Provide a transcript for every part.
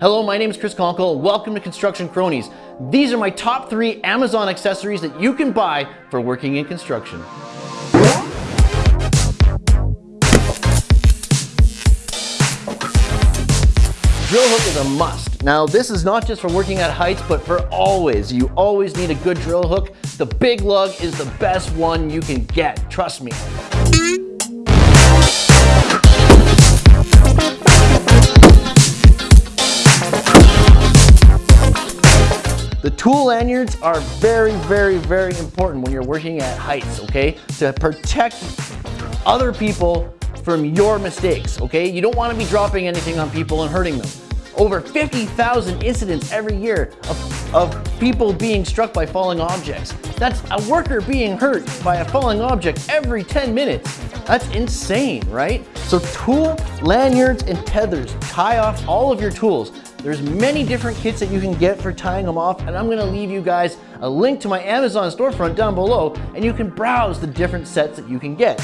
Hello, my name is Chris Conkle. Welcome to Construction Cronies. These are my top three Amazon accessories that you can buy for working in construction. Drill hook is a must. Now this is not just for working at heights, but for always. You always need a good drill hook. The Big Lug is the best one you can get, trust me. Tool lanyards are very, very, very important when you're working at heights, okay? To protect other people from your mistakes, okay? You don't wanna be dropping anything on people and hurting them. Over 50,000 incidents every year of, of people being struck by falling objects. That's a worker being hurt by a falling object every 10 minutes. That's insane, right? So tool, lanyards, and tethers tie off all of your tools. There's many different kits that you can get for tying them off, and I'm gonna leave you guys a link to my Amazon storefront down below, and you can browse the different sets that you can get.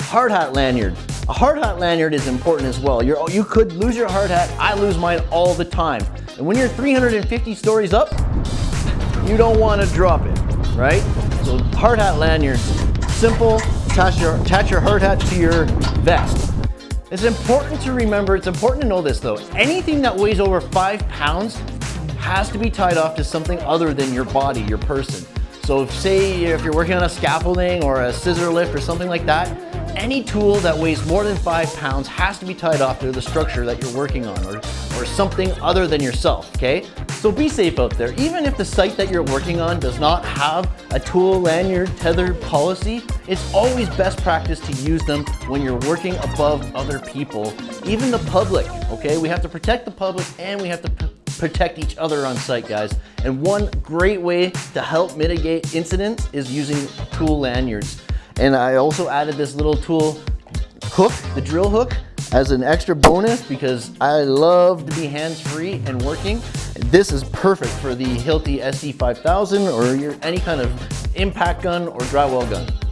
hard hat lanyard. A hard hat lanyard is important as well. You're, you could lose your hard hat. I lose mine all the time. And when you're 350 stories up, you don't want to drop it, right? So hard hat lanyards, simple, attach your, attach your hard hat to your vest. It's important to remember, it's important to know this though, anything that weighs over five pounds has to be tied off to something other than your body, your person. So if, say if you're working on a scaffolding or a scissor lift or something like that, any tool that weighs more than five pounds has to be tied off to the structure that you're working on or, or something other than yourself, okay? So be safe out there. Even if the site that you're working on does not have a tool lanyard tether policy, it's always best practice to use them when you're working above other people, even the public, okay? We have to protect the public and we have to protect each other on site, guys. And one great way to help mitigate incidents is using tool lanyards. And I also added this little tool hook, the drill hook, as an extra bonus because I love to be hands-free and working. This is perfect for the Hilti SD5000 or your, any kind of impact gun or drywall gun.